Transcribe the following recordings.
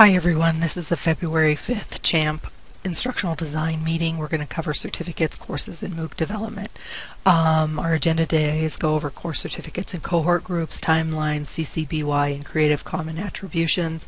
Hi everyone, this is the February 5th CHAMP instructional design meeting. We're going to cover certificates, courses, and MOOC development. Um, our agenda today is go over course certificates and cohort groups, timelines, CCBY and Creative Common attributions,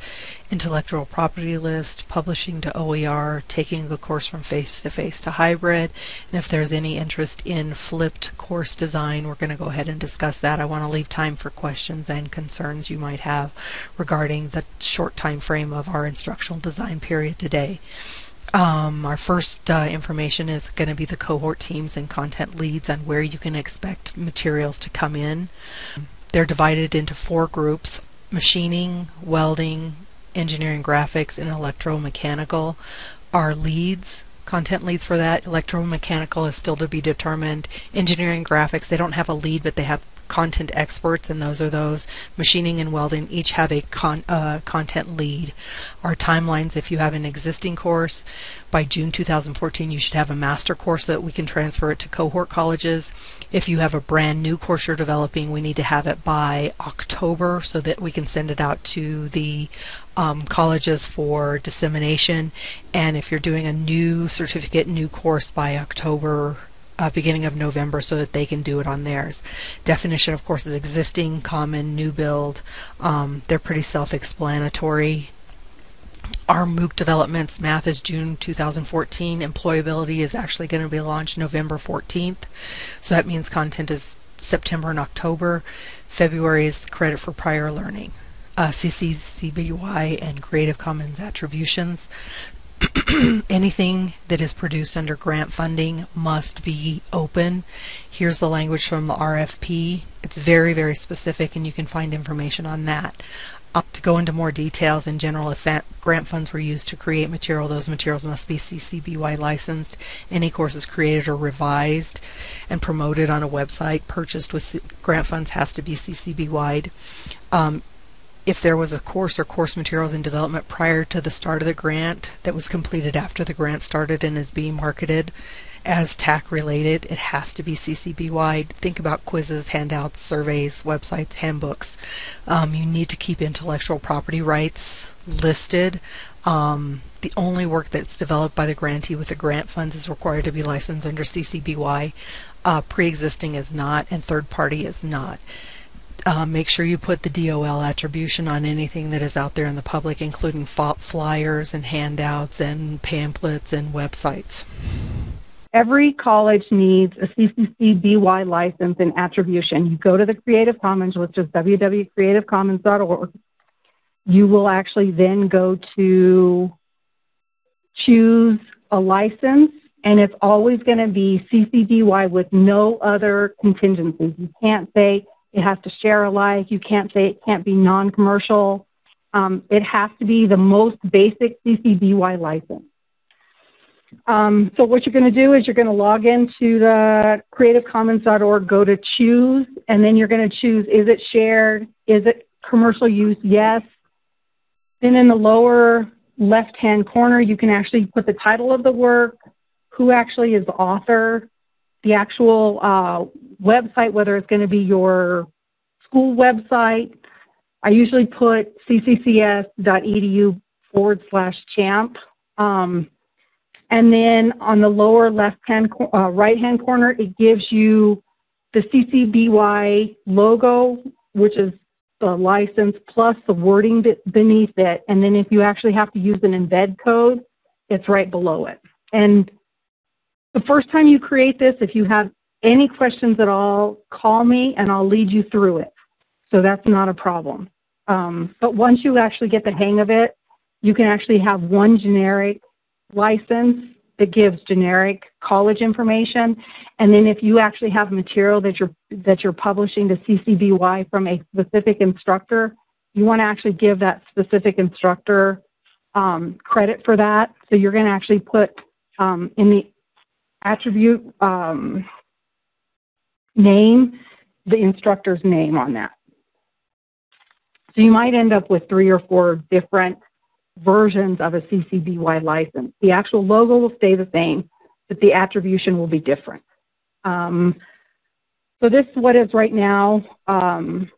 intellectual property list, publishing to OER, taking a course from face-to-face -to, -face to hybrid, and if there's any interest in flipped course design, we're going to go ahead and discuss that. I want to leave time for questions and concerns you might have regarding the short time frame of our instructional design period today. Um, our first uh, information is going to be the cohort teams and content leads and where you can expect materials to come in. They're divided into four groups, machining, welding, engineering graphics, and electromechanical are leads. Content leads for that. Electromechanical is still to be determined. Engineering graphics, they don't have a lead, but they have content experts, and those are those. Machining and welding each have a con uh, content lead. Our timelines, if you have an existing course, by June 2014 you should have a master course so that we can transfer it to cohort colleges. If you have a brand new course you're developing, we need to have it by October so that we can send it out to the um, colleges for dissemination. And if you're doing a new certificate, new course by October uh, beginning of November so that they can do it on theirs. Definition, of course, is existing, common, new build. Um, they're pretty self-explanatory. Our MOOC developments, math is June 2014. Employability is actually going to be launched November 14th. So that means content is September and October. February is credit for prior learning. Uh, CC BY and Creative Commons attributions. anything that is produced under grant funding must be open. Here's the language from the RFP. It's very, very specific, and you can find information on that. Up to go into more details in general, if grant funds were used to create material, those materials must be CC BY licensed. Any courses created or revised and promoted on a website purchased with grant funds has to be CC BY. Um, if there was a course or course materials in development prior to the start of the grant that was completed after the grant started and is being marketed as TAC related, it has to be CC BY. Think about quizzes, handouts, surveys, websites, handbooks. Um, you need to keep intellectual property rights listed. Um, the only work that's developed by the grantee with the grant funds is required to be licensed under CC BY. Uh, pre-existing is not, and third party is not uh, make sure you put the DOL attribution on anything that is out there in the public, including flyers and handouts and pamphlets and websites. Every college needs a CCC BY license and attribution. You go to the Creative Commons, which is www.creativecommons.org. You will actually then go to choose a license, and it's always going to be CC BY with no other contingencies. You can't say it has to share alike. You can't say it can't be non-commercial. Um, it has to be the most basic CC BY license. Um, so what you're going to do is you're going to log into the creativecommons.org, go to choose, and then you're going to choose is it shared, is it commercial use, yes. Then in the lower left-hand corner, you can actually put the title of the work, who actually is the author, the actual uh, website, whether it's going to be your school website. I usually put cccs.edu forward slash champ. Um, and then on the lower left hand, uh, right hand corner, it gives you the CCBY logo, which is the license plus the wording beneath it. And then if you actually have to use an embed code, it's right below it. And the first time you create this, if you have any questions at all, call me and I'll lead you through it. So that's not a problem. Um, but once you actually get the hang of it, you can actually have one generic license that gives generic college information. And then if you actually have material that you're that you're publishing to CCBY from a specific instructor, you want to actually give that specific instructor um, credit for that. So you're going to actually put um, in the attribute um, name the instructor's name on that. So you might end up with three or four different versions of a CC BY license. The actual logo will stay the same, but the attribution will be different. Um, so this is what is right now um,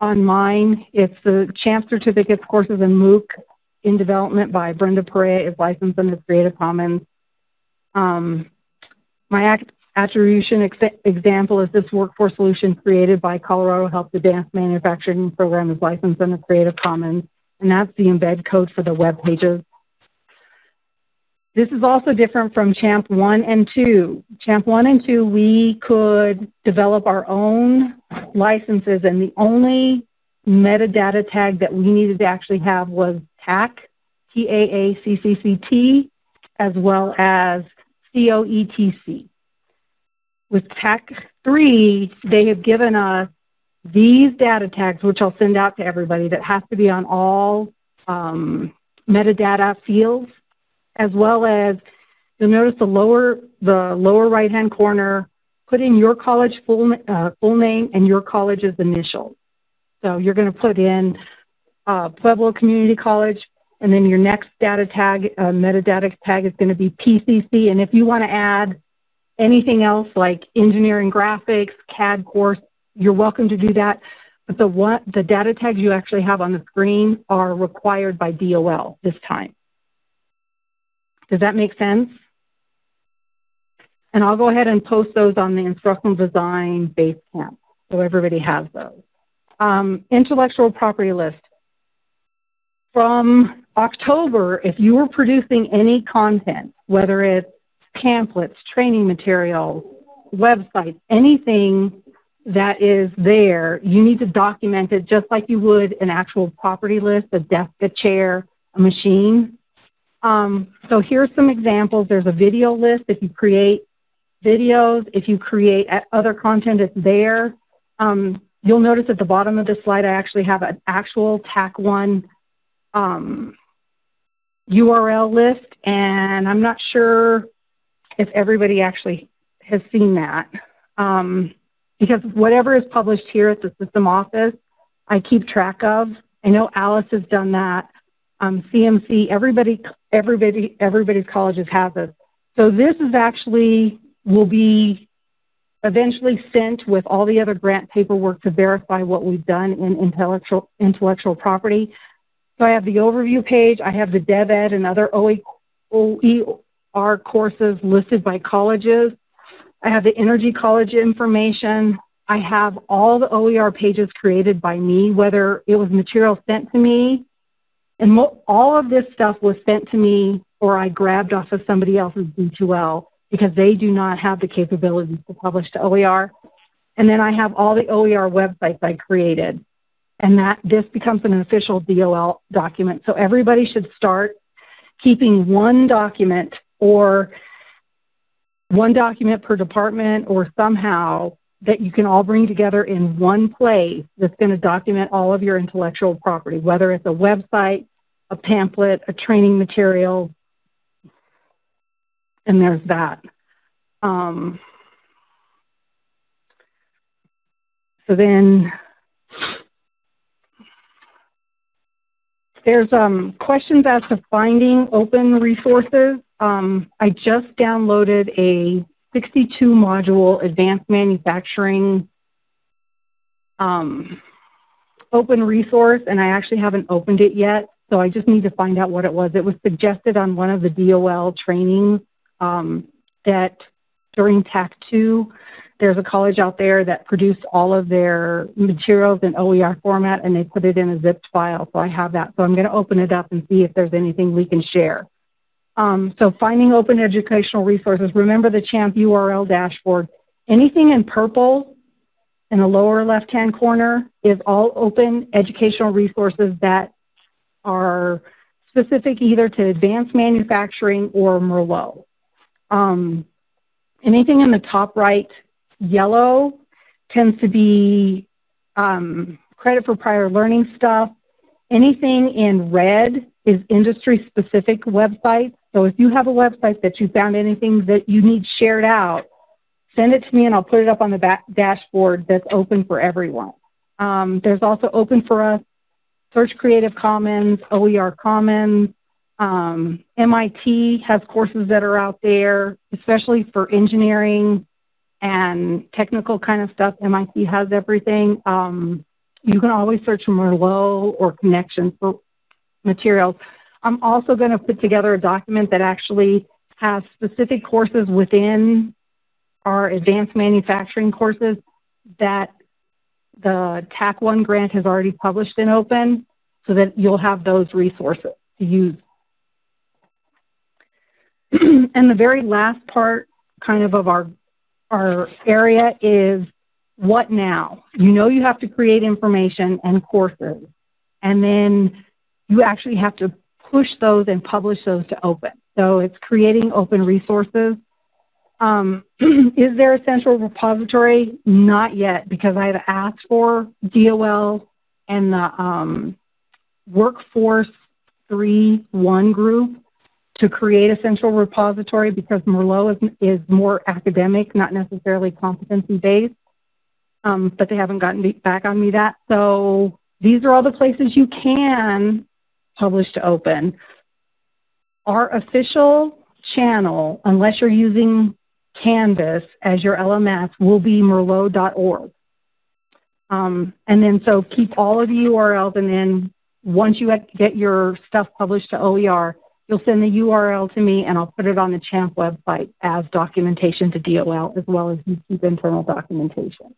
on mine. It's the CHAMP certificates, courses, and MOOC in development by Brenda Perea is licensed under Creative Commons. Um, my attribution ex- example is this workforce solution created by Colorado Helps Advanced Manufacturing Program is licensed under Creative Commons, and that's the embed code for the web pages. This is also different from CHAMP 1 and 2. CHAMP 1 and 2, we could develop our own licenses, and the only metadata tag that we needed to actually have was TAC, T-A-A-C-C-C-T, as well as C-O-E-T-C. With TAC 3, they have given us these data tags, which I'll send out to everybody, that has to be on all um, metadata fields, as well as you'll notice the lower the lower right hand corner. Put in your college full uh, full name and your college's initials. So you're going to put in uh, Pueblo Community College, and then your next data tag, uh, metadata tag is going to be PCC. And if you want to add anything else like engineering graphics, CAD course, you're welcome to do that. But the the data tags you actually have on the screen are required by DOL this time. Does that make sense? And I'll go ahead and post those on the instructional design base camp so everybody has those. Um, intellectual property list. From October, if you were producing any content, whether it's pamphlets, training materials, websites, anything that is there, you need to document it just like you would an actual property list, a desk, a chair, a machine. Um, so here's some examples. There's a video list. If you create videos, if you create other content, it's there. Um, You'll notice at the bottom of the slide, I actually have an actual TAC1 um, URL list, and I'm not sure if everybody actually has seen that. Um, because whatever is published here at the system office, I keep track of. I know Alice has done that. Um, CMC, everybody, everybody, everybody's colleges have this. So this is actually will be eventually sent with all the other grant paperwork to verify what we've done in intellectual intellectual property. So I have the overview page, I have the DevEd and other OER courses listed by colleges. I have the energy college information. I have all the OER pages created by me, whether it was material sent to me, and mo- all of this stuff was sent to me or I grabbed off of somebody else's D2L because they do not have the capabilities to publish to OER. And then I have all the OER websites I created. And that this becomes an official DOL document. So everybody should start keeping one document or one document per department or somehow that you can all bring together in one place that's going to document all of your intellectual property, whether it's a website, a pamphlet, a training material, and there's that. Um, so then there's um, questions as to finding open resources. Um, I just downloaded a 62 module advanced manufacturing um, open resource, and I actually haven't opened it yet. So I just need to find out what it was. It was suggested on one of the DOL trainings um, that during TAC 2, there's a college out there that produced all of their materials in OER format and they put it in a zipped file. So I have that. So I'm going to open it up and see if there's anything we can share. Um, so finding open educational resources. Remember the CHAMP URL dashboard. Anything in purple in the lower left-hand corner is all open educational resources that are specific either to advanced manufacturing or Merlot. Um, anything in the top right yellow tends to be um, credit for prior learning stuff. Anything in red is industry specific websites. So if you have a website that you found anything that you need shared out, send it to me and I'll put it up on the back dashboard that's open for everyone. Um, there's also open for us Search Creative Commons, OER Commons, um, MIT has courses that are out there, especially for engineering and technical kind of stuff. MIT has everything. Um, you can always search Merlot or Connections for materials. I'm also going to put together a document that actually has specific courses within our advanced manufacturing courses that the TAC 1 grant has already published in open so that you'll have those resources to use. and the very last part kind of of our our area is what now? You know you have to create information and courses and then you actually have to push those and publish those to open. So it's creating open resources. Um, is there a central repository? Not yet, because I've asked for DOL and the um, Workforce 3 1 group to create a central repository because Merlot is, is more academic, not necessarily competency based. Um, but they haven't gotten back on me that. So these are all the places you can publish to open. Our official channel, unless you're using Canvas as your LMS, will be merlot.org. Um, and then so keep all of the URLs and then once you get your stuff published to OER, you'll send the URL to me and I'll put it on the CHAMP website as documentation to DOL as well as keep internal documentation.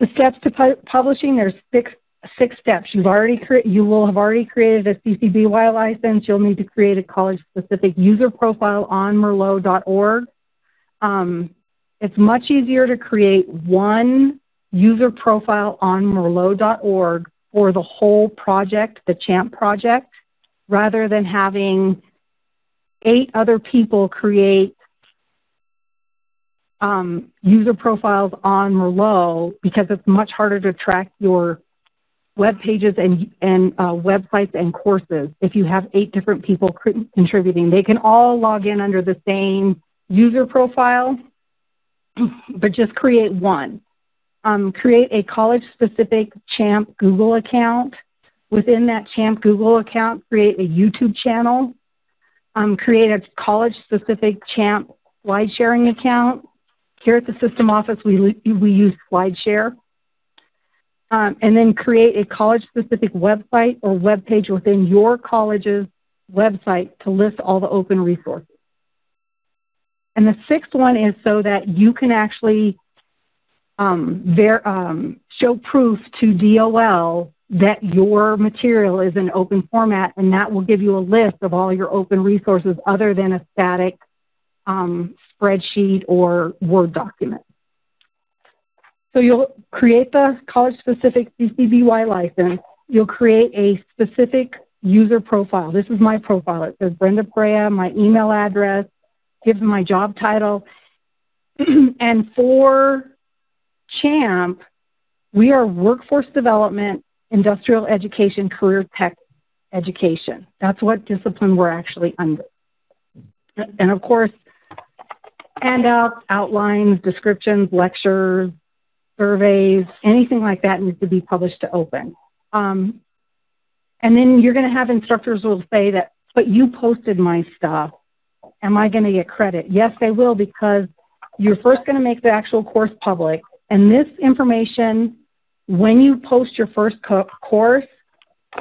The steps to pu- publishing, there's six six steps. You've already cre- you will have already created a CCBY license. You'll need to create a college specific user profile on merlot.org. Um, it's much easier to create one user profile on merlot.org for the whole project, the CHAMP project, rather than having eight other people create um, user profiles on Merlot because it's much harder to track your web pages and, and uh, websites and courses if you have eight different people contributing. They can all log in under the same user profile, but just create one. Um, create a college specific CHAMP Google account. Within that CHAMP Google account, create a YouTube channel. Um, create a college specific CHAMP slide sharing account. Here at the system office, we, we use SlideShare um, and then create a college specific website or web page within your college's website to list all the open resources. And the sixth one is so that you can actually um, ver- um, show proof to DOL that your material is in open format, and that will give you a list of all your open resources other than a static um, spreadsheet or Word document. So you'll create the college specific CC BY license. You'll create a specific user profile. This is my profile. It says Brenda Perea, my email address, gives my job title. and for CHAMP, we are workforce development, industrial education, career tech education. That's what discipline we're actually under. And of course, handouts, outlines, descriptions, lectures, surveys, anything like that needs to be published to open. Um, and then you're going to have instructors will say that, but you posted my stuff. Am I going to get credit? Yes, they will because you're first going to make the actual course public. And this information, when you post your first co- course,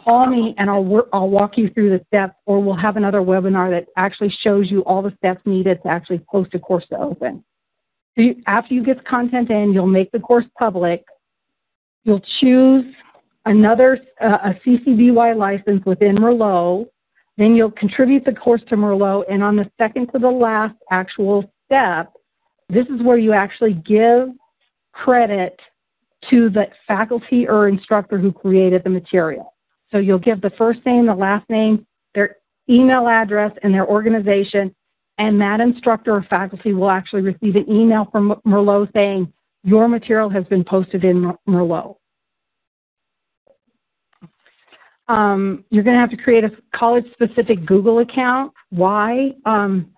call me and I'll, I'll walk you through the steps or we'll have another webinar that actually shows you all the steps needed to actually post a course to open. After you get the content in, you'll make the course public. You'll choose another uh, a CC BY license within Merlot. Then you'll contribute the course to Merlot, and on the second to the last actual step, this is where you actually give credit to the faculty or instructor who created the material. So you'll give the first name, the last name, their email address, and their organization, and that instructor or faculty will actually receive an email from Merlot saying, your material has been posted in Merlot. Um, you're going to have to create a college-specific Google account. Why? Um,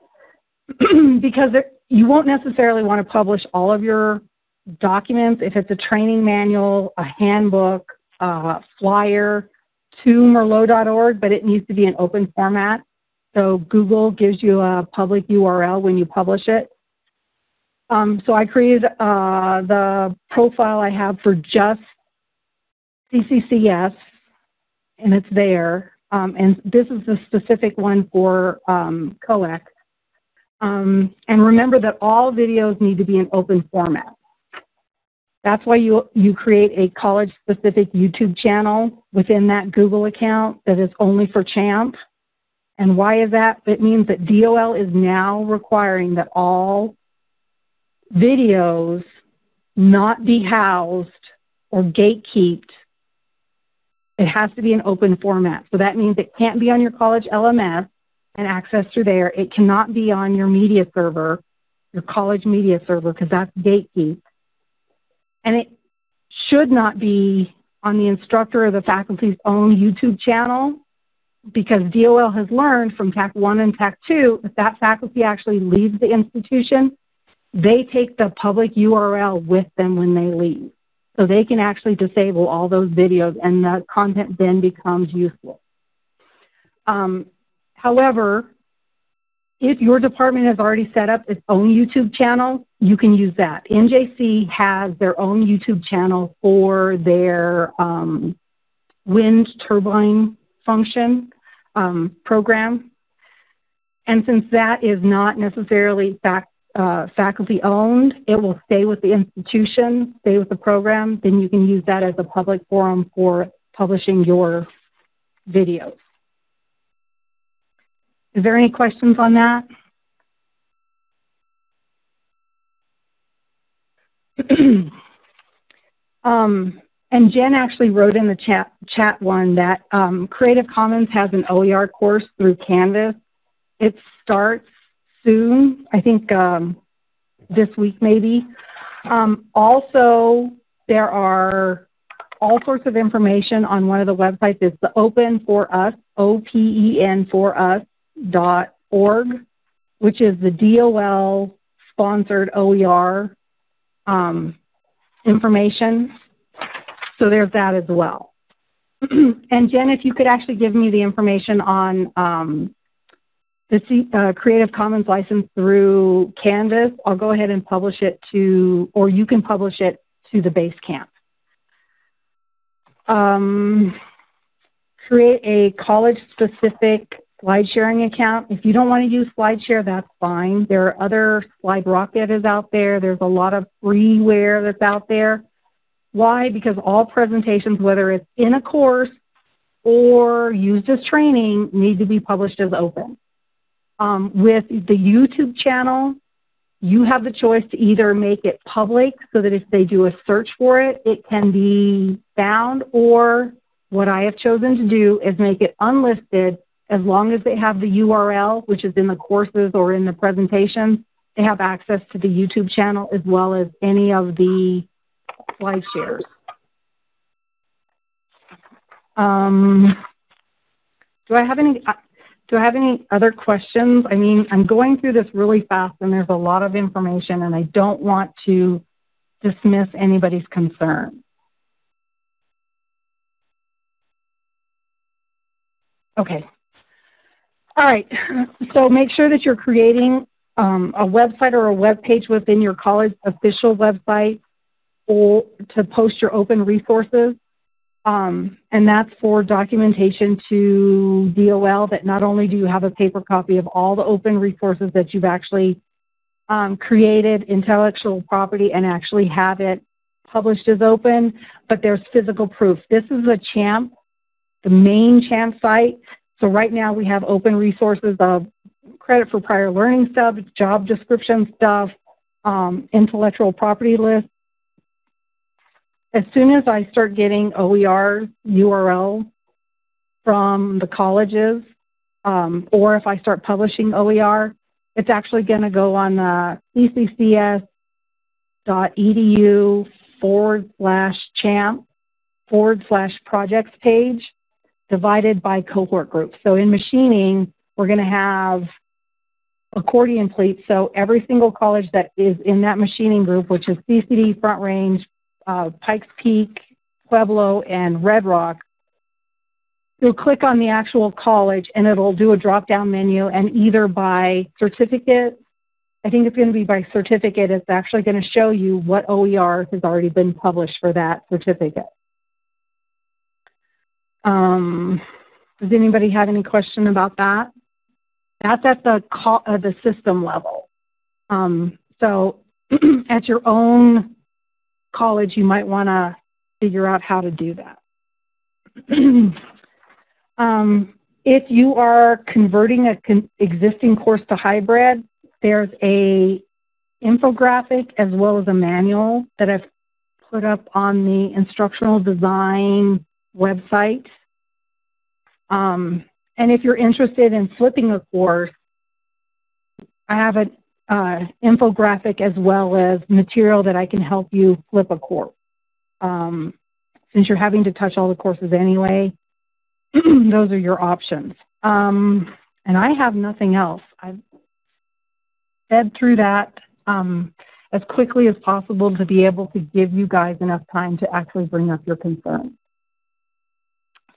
because it, you won't necessarily want to publish all of your documents if it's a training manual, a handbook, a flyer to merlot.org, but it needs to be an open format. So Google gives you a public URL when you publish it. Um, so I created uh, the profile I have for just CCCS, and it's there. um, and this is the specific one for um. Um, and remember that all videos need to be in open format. That's why you, you create a college-specific YouTube channel within that Google account that is only for CHAMP. And why is that? It means that DOL is now requiring that all videos not be housed or gatekept. It has to be an open format. So that means it can't be on your college LMS and access through there. It cannot be on your media server, your college media server, because that's gatekept. And it should not be on the instructor or the faculty's own YouTube channel because DOL has learned from TAC 1 and TAC 2 if that faculty actually leaves the institution, they take the public URL with them when they leave. So they can actually disable all those videos and the content then becomes useful. Um, however, if your department has already set up its own YouTube channel, you can use that. NJC has their own YouTube channel for their um, wind turbine function um, program. And since that is not necessarily fact, uh, faculty owned, it will stay with the institution, stay with the program, then you can use that as a public forum for publishing your videos. Is there any questions on that? um, and Jen actually wrote in the chat, chat one that um, Creative Commons has an OER course through Canvas. It starts soon, I think um, this week maybe. Um, also, there are all sorts of information on one of the websites. It's the Open for Us, O P E N for Us dot org, which is the DOL sponsored OER um, information. So there's that as well. and Jen, if you could actually give me the information on um, the C, uh, Creative Commons license through Canvas, I'll go ahead and publish it to, or you can publish it to the Basecamp. Um, create a college-specific slide sharing account. If you don't want to use SlideShare, that's fine. There are other Slide Rocket is out there. There's a lot of freeware that's out there. Why? Because all presentations, whether it's in a course or used as training, need to be published as open. Um, with the YouTube channel, you have the choice to either make it public so that if they do a search for it, it can be found, or what I have chosen to do is make it unlisted as long as they have the URL, which is in the courses or in the presentations, they have access to the YouTube channel as well as any of the slide shares. Um, do I have any? Do I have any other questions? I mean, I'm going through this really fast, and there's a lot of information, and I don't want to dismiss anybody's concern. Okay, all right. So make sure that you're creating um, a website or a web page within your college official website to post your open resources. Um, and that's for documentation to DOL that not only do you have a paper copy of all the open resources that you've actually um, created intellectual property and actually have it published as open, but there's physical proof. This is a CHAMP, the main CHAMP site so right now we have open resources of credit for prior learning stuff, job description stuff, um, intellectual property list. As soon as I start getting OER URL from the colleges, um, or if I start publishing OER, it's actually going to go on the cccs.edu forward slash champ forward slash projects page divided by cohort groups. So in machining, we're going to have accordion pleats. So every single college that is in that machining group, which is CCD, Front Range, uh, Pikes Peak, Pueblo, and Red Rock, you'll click on the actual college and it'll do a drop down menu and either by certificate, I think it's going to be by certificate, it's actually going to show you what OER has already been published for that certificate. Um, Does anybody have any question about that? That's at the uh, the system level. Um, so at your own college, you might want to figure out how to do that. um, if you are converting a con- existing course to hybrid, there's a infographic as well as a manual that I've put up on the instructional design website. Um, and if you're interested in flipping a course, I have an uh, infographic as well as material that I can help you flip a course. Um, since you're having to touch all the courses anyway, those are your options. Um, and I have nothing else. I've fed through that um, as quickly as possible to be able to give you guys enough time to actually bring up your concerns.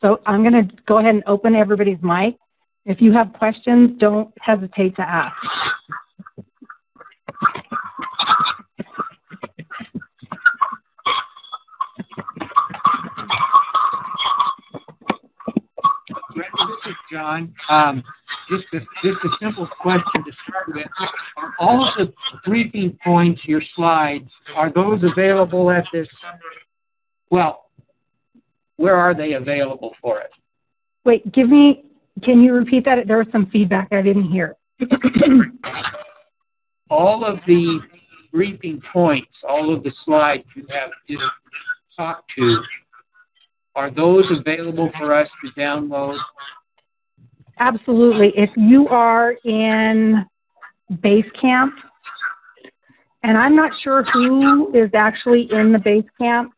So I'm going to go ahead and open everybody's mic. If you have questions, don't hesitate to ask. Um, just a, just a simple question to start with. Are all of the briefing points, your slides, are those available at this? Well, where are they available for us? Wait, give me, can you repeat that? There was some feedback I didn't hear. all of the briefing points, all of the slides you have just talked to, are those available for us to download? Absolutely. If you are in base camp, and I'm not sure who is actually in the base camp,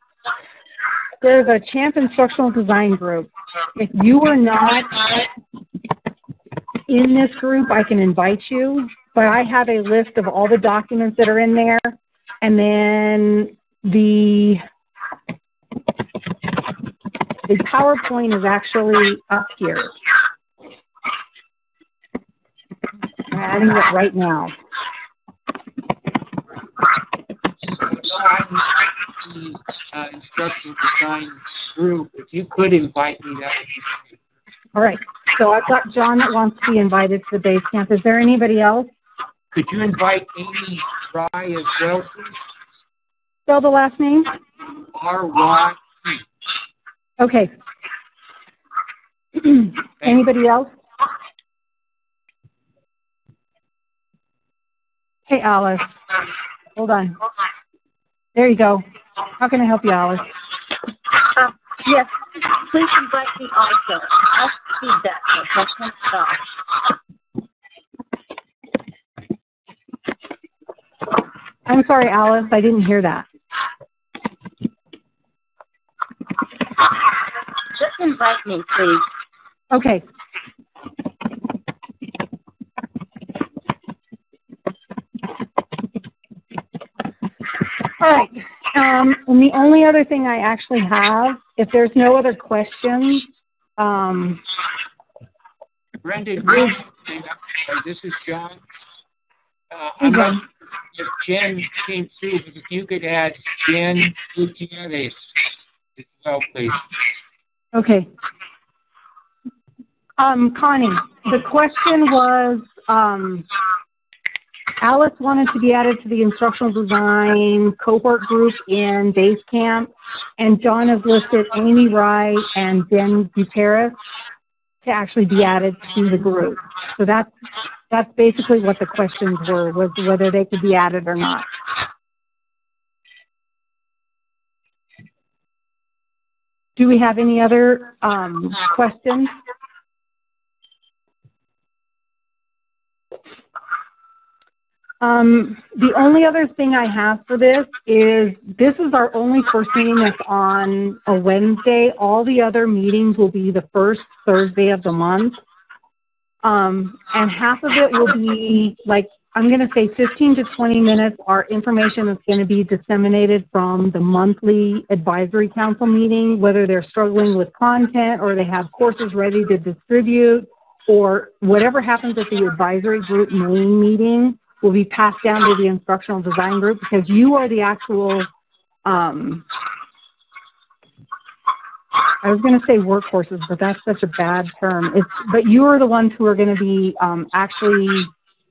there's a Champ Instructional Design group. If you are not in this group, I can invite you, but I have a list of all the documents that are in there, and then the the PowerPoint is actually up here. I'm adding it right now. uh, instructional design group, if you could invite me, that would be. All right. So I've got John that wants to be invited to the base camp. Is there anybody else? Could you invite Amy Rye as well, please? Spell the last name. R Y. Okay. Anybody else? Hey, Alice. Hold on. There you go. How can I help you, Alice? Uh, yes, please invite me also. I'll feedback. Okay, stop. I'm sorry, Alice. I didn't hear that. Just invite me, please. Okay. All right. Um, and the only other thing I actually have, if there's no other questions, um, Brenda, uh, this is John. Uh, I'm not if Jen came through, but if you could add Jen Gutierrez as well, please. Okay. Um, Connie, the question was, um, Alice wanted to be added to the instructional design cohort group in Basecamp, and John has listed Amy Wright and Ben Gutierrez to actually be added to the group. So that's that's basically what the questions were, was whether they could be added or not. Do we have any other um, questions? Um, the only other thing I have for this is this is our only first meeting that's on a Wednesday. All the other meetings will be the first Thursday of the month. Um, and half of it will be like, I'm going to say 15 to 20 minutes. Our information is going to be disseminated from the monthly advisory council meeting, whether they're struggling with content or they have courses ready to distribute or whatever happens at the advisory group main meeting will be passed down to the instructional design group because you are the actual um, I was going to say workforces, but that's such a bad term. It's, but you are the ones who are going to be um, actually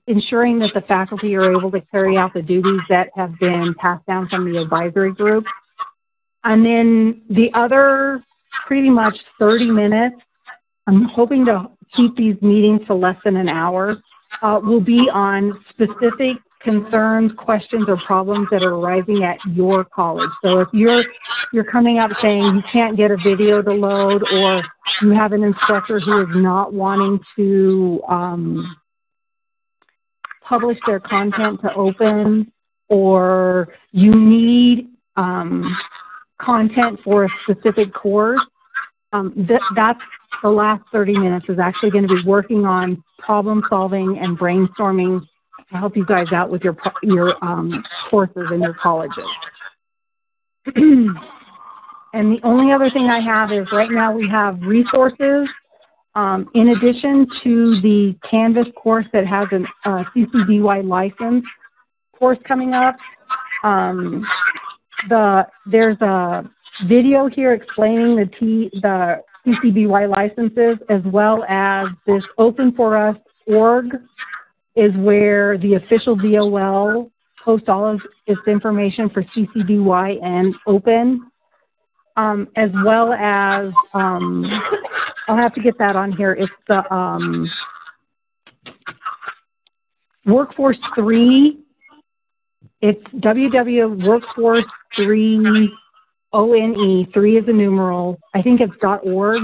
ensuring that the faculty are able to carry out the duties that have been passed down from the advisory group. And then the other pretty much 30 minutes, I'm hoping to keep these meetings to less than an hour, uh, will be on specific concerns, questions, or problems that are arising at your college. So if you're you're coming up saying you can't get a video to load, or you have an instructor who is not wanting to um, publish their content to open, or you need um, content for a specific course, um, th- that's the last 30 minutes is actually going to be working on problem solving and brainstorming to help you guys out with your your um, courses and your colleges. and the only other thing I have is right now we have resources. Um, in addition to the Canvas course that has a uh, CC BY license course coming up, um, the there's a video here explaining the T the CCBY licenses as well as this Open for Us org is where the official DOL posts all of its information for CC BY and Open, um, as well as um, I'll have to get that on here. It's the um, Workforce Three. It's www Workforce Three O N E Three is a numeral. I think it's org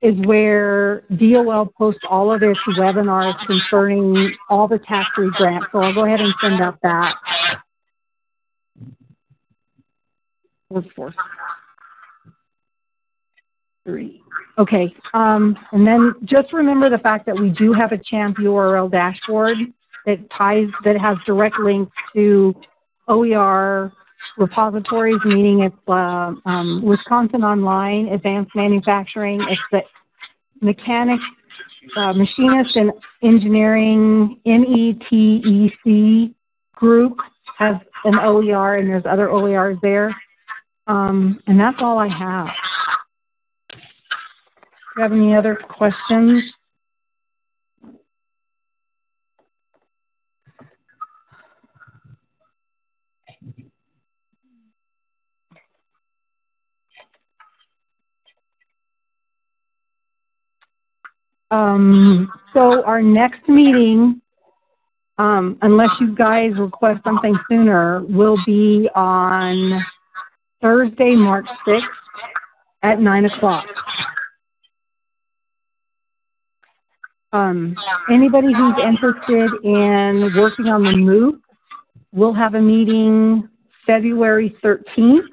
is where DOL posts all of its webinars concerning all the TAC 3 grants. So I'll go ahead and send out that. Workforce. Three. Okay. Um, and then just remember the fact that we do have a CHAMP URL dashboard that ties, that has direct links to OER repositories, meaning it's uh, um, Wisconsin Online, Advanced Manufacturing, it's the Mechanics, uh, Machinist and Engineering, METEC group has an OER, and there's other OERs there. Um, and that's all I have. Do you have any other questions? Um, so our next meeting, um, unless you guys request something sooner, will be on Thursday, March 6th at 9 o'clock. Um, anybody who's interested in working on the MOOC, we'll have a meeting February 13th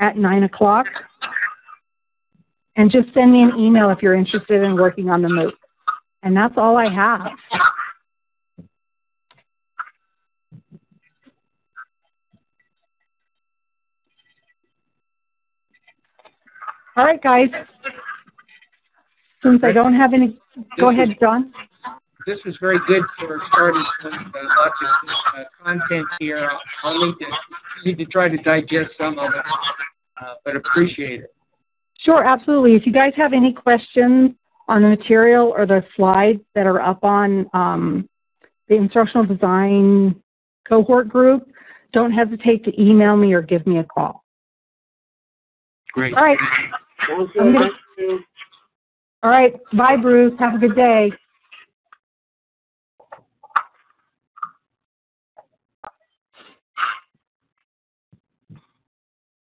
at 9 o'clock. And just send me an email if you're interested in working on the MOOC. And that's all I have. All right, guys. Since I don't have any, go ahead, John. This is very good for starting some uh, lots of uh, content here. I'll need to need to try to digest some of it, uh, but appreciate it. Sure, absolutely. If you guys have any questions on the material or the slides that are up on um, the instructional design cohort group, don't hesitate to email me or give me a call. Great. All right. Gonna, all right. Bye, Bruce. Have a good day.